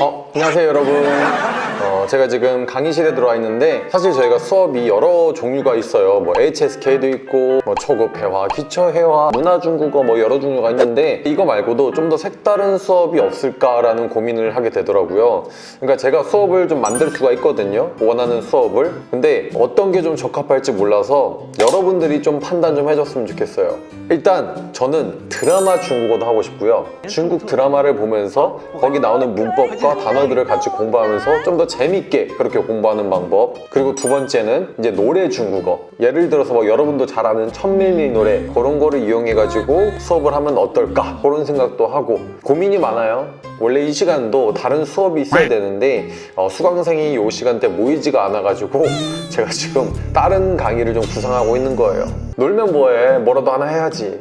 어, 안녕하세요 여러분. 어, 제가 지금 강의실에 들어와 있는데 사실 저희가 수업이 여러 종류가 있어요. 뭐 HSK도 있고 뭐 초급 회화, 기초 회화, 문화 중국어 뭐 여러 종류가 있는데 이거 말고도 좀 더 색다른 수업이 없을까라는 고민을 하게 되더라고요. 그러니까 제가 수업을 좀 만들 수가 있거든요. 원하는 수업을. 근데 어떤 게 좀 적합할지 몰라서 여러분들이 좀 판단 좀 해줬으면 좋겠어요. 일단 저는 드라마 중국어도 하고 싶고요. 중국 드라마를 보면서 거기 나오는 문법과 단어들을 같이 공부하면서 좀 더 재 밌게 그렇게 공부하는 방법. 그리고 두 번째는 이제 노래 중국어. 예를 들어서 뭐 여러분도 잘 아는 천밀밀 노래. 그런 거를 이용해 가지고 수업을 하면 어떨까? 그런 생각도 하고. 고민이 많아요. 원래 이 시간도 다른 수업이 있어야 되는데 어, 수강생이 이 시간대 모이지가 않아가지고 제가 지금 다른 강의를 좀 구상하고 있는 거예요. 놀면 뭐해? 뭐라도 하나 해야지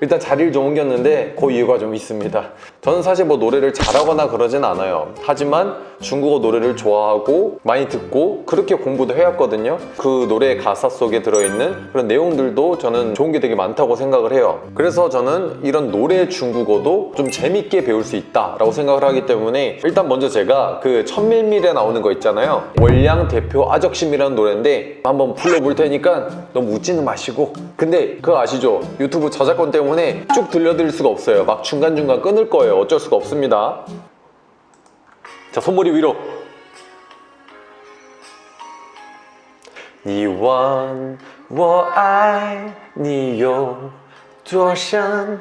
일단 자리를 좀 옮겼는데 그 이유가 좀 있습니다. 저는 사실 뭐 노래를 잘하거나 그러진 않아요. 하지만 중국어 노래를 좋아하고 많이 듣고 그렇게 공부도 해왔거든요. 그 노래의 가사 속에 들어있는 그런 내용들도 저는 좋은 게 되게 많다고 생각을 해요. 그래서 저는 이런 노래 중국어도 좀 재밌게 배울 수 있다라고 생각을 하기 때문에 일단 먼저 제가 그 천밀밀에 나오는 거 있잖아요. 월량 대표 아적심이라는 노래인데 한번 불러볼 테니까 너무 웃지는 마시고. 근데 그거 아시죠? 유튜브 저작 권 때문에 쭉 들려드릴 수가 없어요 막 중간중간 끊을 거예요 어쩔 수가 없습니다 자 손머리 위로 你问我爱你有多深，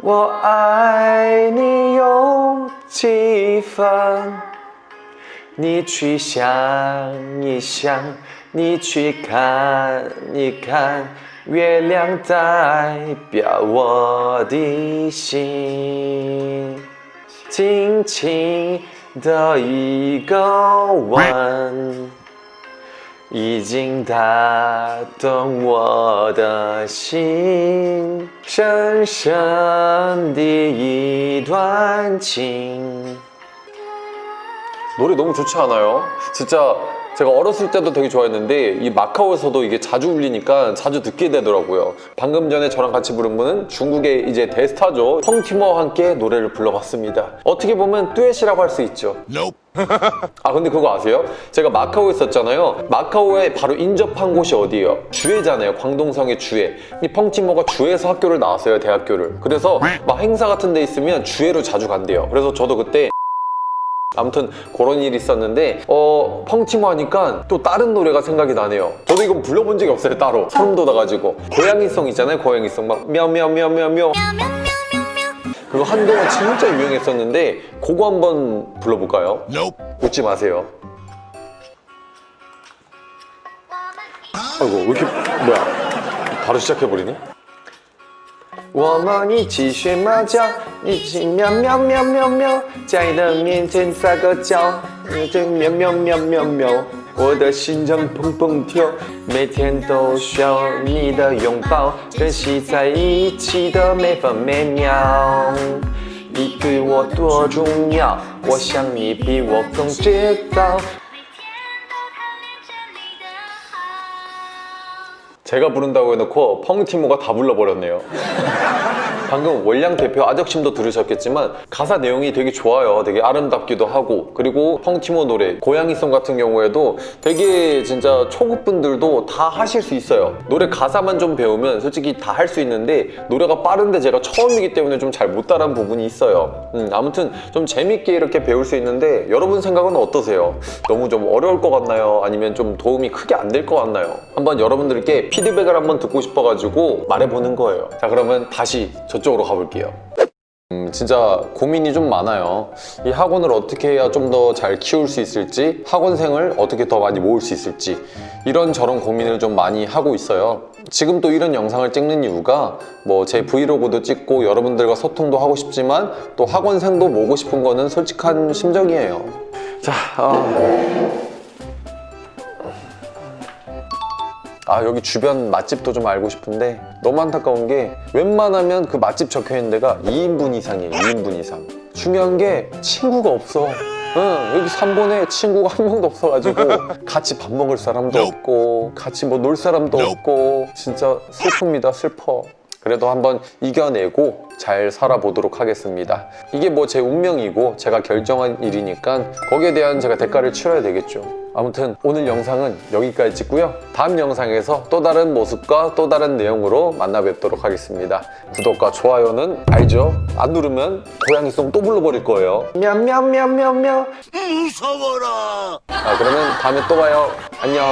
我爱你有几分？ 你去想一想，你去看一看，月亮代表我的心。轻轻的一个吻，已经打动我的心，深深的一段情。 노래 너무 좋지 않아요? 진짜 제가 어렸을 때도 되게 좋아했는데 이 마카오에서도 이게 자주 울리니까 자주 듣게 되더라고요. 방금 전에 저랑 같이 부른 분은 중국의 이제 대스타죠. 펑티머와 함께 노래를 불러봤습니다. 어떻게 보면 듀엣이라고 할 수 있죠. 아 근데 그거 아세요? 제가 마카오에 있었잖아요. 마카오에 바로 인접한 곳이 어디예요? 주에잖아요. 광동성의 주에 이 펑티머가 주에서 학교를 나왔어요 대학교를. 그래서 막 행사 같은 데 있으면 주에로 자주 간대요. 그래서 저도 그때 아무튼 그런 일이 있었는데 어 펑치모 하니까 또 다른 노래가 생각이 나네요. 저도 이건 불러본 적이 없어요 따로. 소름 돋아가지고. 고양이송 있잖아요 고양이송. 막 며며며며며 그거 한동안 진짜 유행했었는데 그거 한번 불러볼까요? 웃지 마세요. 아이고 왜 이렇게 뭐야? 바로 시작해버리네? 我们一起学猫叫，一起喵喵喵喵喵，在你的面前撒个娇，你就喵喵喵喵喵，我的心脏砰砰跳，每天都需要你的拥抱，珍惜在一起的每分每秒。你对我多重要，我想你比我更知道。 제가 부른다고 해놓고 펑티모가 다 불러버렸네요 방금 월량 대표 아적심도 들으셨겠지만 가사 내용이 되게 좋아요 되게 아름답기도 하고 그리고 펑티모 노래 고양이송 같은 경우에도 되게 진짜 초급분들도 다 하실 수 있어요 노래 가사만 좀 배우면 솔직히 다 할 수 있는데 노래가 빠른데 제가 처음이기 때문에 좀 잘 못 따라한 부분이 있어요 음, 아무튼 좀 재밌게 이렇게 배울 수 있는데 여러분 생각은 어떠세요? 너무 좀 어려울 것 같나요? 아니면 좀 도움이 크게 안 될 것 같나요? 한번 여러분들께 피드백을 한번 듣고 싶어가지고 말해보는 거예요 자 그러면 다시 저 쪽으로 가볼게요. 음, 진짜 고민이 좀 많아요. 이 학원을 어떻게 해야 좀 더 잘 키울 수 있을지 학원생을 어떻게 더 많이 모을 수 있을지 이런저런 고민을 좀 많이 하고 있어요. 지금 또 이런 영상을 찍는 이유가 뭐 제 브이로그도 찍고 여러분들과 소통도 하고 싶지만 또 학원생도 모으고 싶은 거는 솔직한 심정이에요. 자 어... 아 여기 주변 맛집도 좀 알고 싶은데 너무 안타까운 게 웬만하면 그 맛집 적혀있는 데가 2인분 이상이에요 2인분 이상. 중요한 게 친구가 없어. 응, 여기 3번에 친구가 한 명도 없어가지고 같이 밥 먹을 사람도 없고 같이 뭐 놀 사람도 없고 진짜 슬픕니다 슬퍼 그래도 한번 이겨내고 잘 살아보도록 하겠습니다. 이게 뭐 제 운명이고 제가 결정한 일이니까 거기에 대한 제가 대가를 치러야 되겠죠. 아무튼 오늘 영상은 여기까지 찍고요. 다음 영상에서 또 다른 모습과 또 다른 내용으로 만나 뵙도록 하겠습니다. 구독과 좋아요는 알죠? 안 누르면 고양이송 또 불러버릴 거예요. 냠냠냠냠냠 무서워라! 아, 그러면 다음에 또 봐요. 안녕